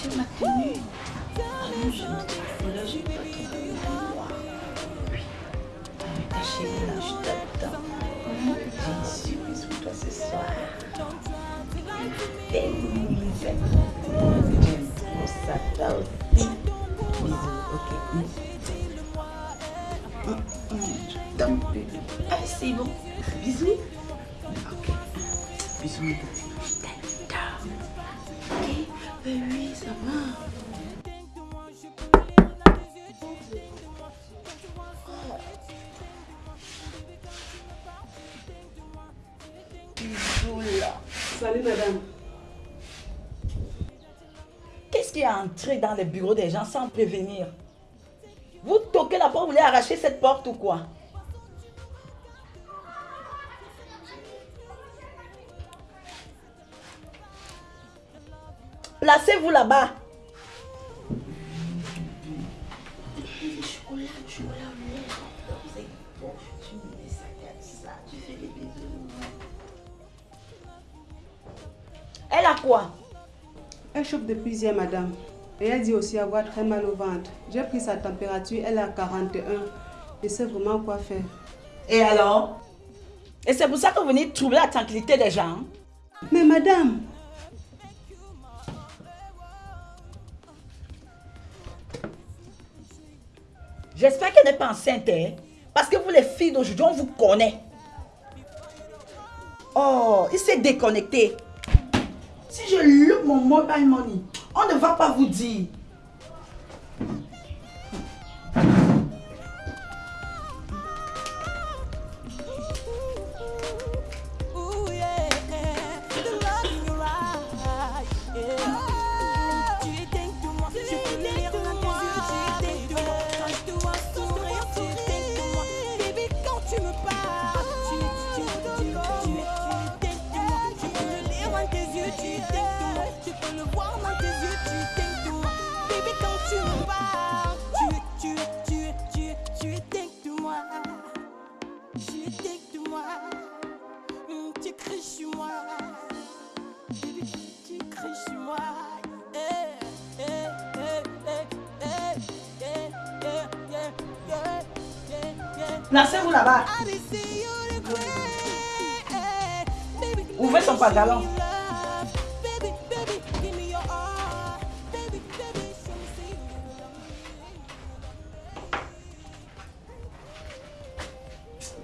tu m'as tenu. Ah non, je me dis, là. Ah, ta chérie, là, je t'attends. J'ai une surprise pour toi ce soir. Tellement nouvelle. J'aime trop toi aussi. Bisous, ok. Hum, hum, prie. Ah, c'est bon. Bisous. Ok. Bisous, mon petit. Je t'adore. Ok. Ben Salut madame. Qu'est-ce qui est entré dans les bureaux des gens sans prévenir? Vous toquez la porte, vous voulez arracher cette porte ou quoi? Des bisous. Elle a quoi? Elle chauffe depuis hier madame. Et elle dit aussi avoir très mal au ventre. J'ai pris sa température, elle est à 41. Je sais vraiment quoi faire? Et alors? Et c'est pour ça que vous venez troubler la tranquillité des gens hein? Mais madame, J'espère qu'elle n'est pas enceinte, hein? Parce que vous, les filles d'aujourd'hui, on vous connaît. Oh, il s'est déconnecté. Si je loupe mon mobile money, on ne va pas vous dire. Me see you love me.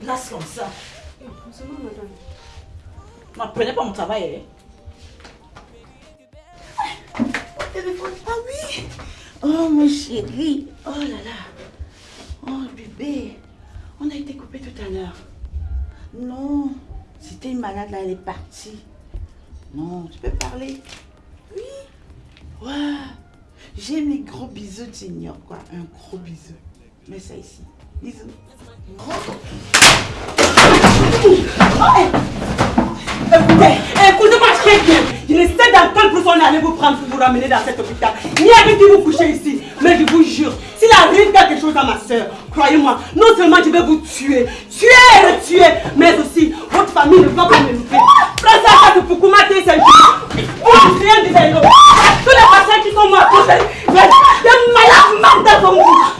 Place comme ça. Ne prenez pas mon travail. Hein? Téléphone. Ah oui. Oh, mon chéri. Oh là là. Oh, bébé. On a été coupé tout à l'heure. Non. C'était une malade là, elle est partie. Non, tu peux parler. Oui. Ouais. J'aime les gros bisous, tu ignores quoi. Un gros bisou. Mets ça ici. Bisous. Gros. Écoutez, écoutez-moi très bien. Je ne sais dans quel plus on allait vous prendre pour vous ramener dans cet hôpital. Ni avec qui vous couchez ici. Mais je vous jure, arrive quelque chose à ma soeur, croyez-moi, non seulement je vais vous tuer, tuer et retuer, mais aussi votre famille ne va pas me louper. À ça de Poukoumate c'est Vous rien de zéro. Tous les patients qui sont morts, les, malades mentaux comme vous.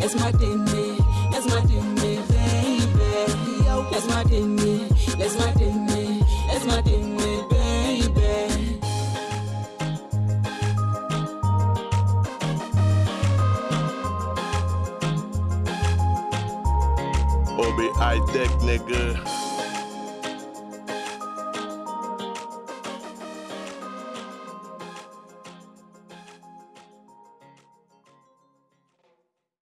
Let's my me, let's my me, my me, let's my me, let's my me, baby. Obi high tech nigga.